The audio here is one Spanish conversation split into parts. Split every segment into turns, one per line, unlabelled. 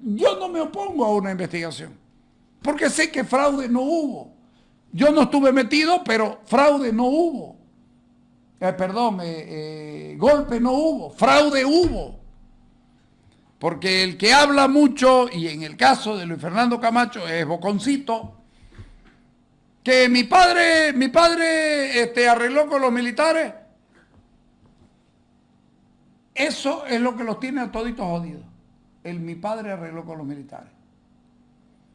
Yo no me opongo a una investigación, porque sé que fraude no hubo. Yo no estuve metido, pero fraude no hubo. Eh, perdón, eh, eh, golpe no hubo, fraude hubo. Porque el que habla mucho, y en el caso de Luis Fernando Camacho es Boconcito, que mi padre, mi padre este, arregló con los militares, eso es lo que los tiene a toditos jodidos. El mi padre arregló con los militares.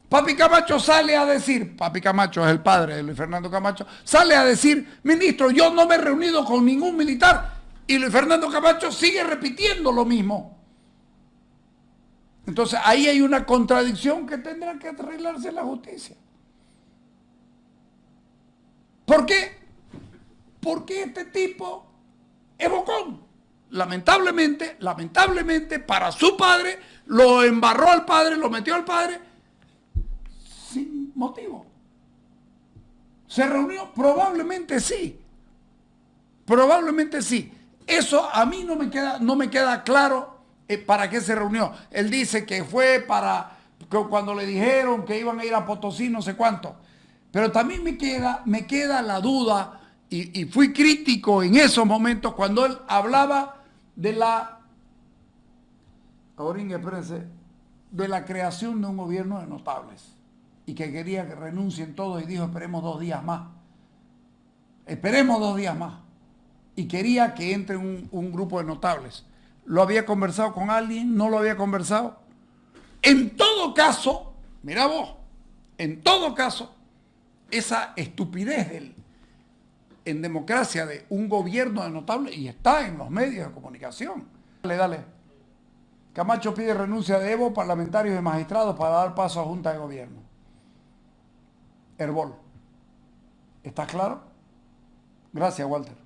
Papi Camacho sale a decir, Papi Camacho es el padre de Luis Fernando Camacho, sale a decir, ministro, yo no me he reunido con ningún militar. Y Luis Fernando Camacho sigue repitiendo lo mismo. Entonces ahí hay una contradicción que tendrá que arreglarse la justicia. ¿Por qué? Porque este tipo es bocón. Lamentablemente, lamentablemente para su padre, lo embarró al padre, lo metió al padre sin motivo. ¿Se reunió? Probablemente sí. Probablemente sí. Eso a mí no me queda, no me queda claro eh, para qué se reunió. Él dice que fue para cuando le dijeron que iban a ir a Potosí, no sé cuánto. Pero también me queda, me queda la duda, y, fui crítico en esos momentos cuando él hablaba de la, ahora de la creación de un gobierno de notables y que quería que renuncien todos y dijo esperemos dos días más. Esperemos dos días más. Y quería que entre un, grupo de notables. ¿Lo había conversado con alguien? ¿No lo había conversado? En todo caso, mira vos, en todo caso, esa estupidez en democracia de un gobierno de notable y está en los medios de comunicación. Dale, dale. Camacho pide renuncia de Evo, parlamentarios y magistrados para dar paso a Junta de Gobierno. Herbol. ¿Está claro? Gracias, Walter.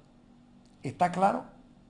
¿Está claro?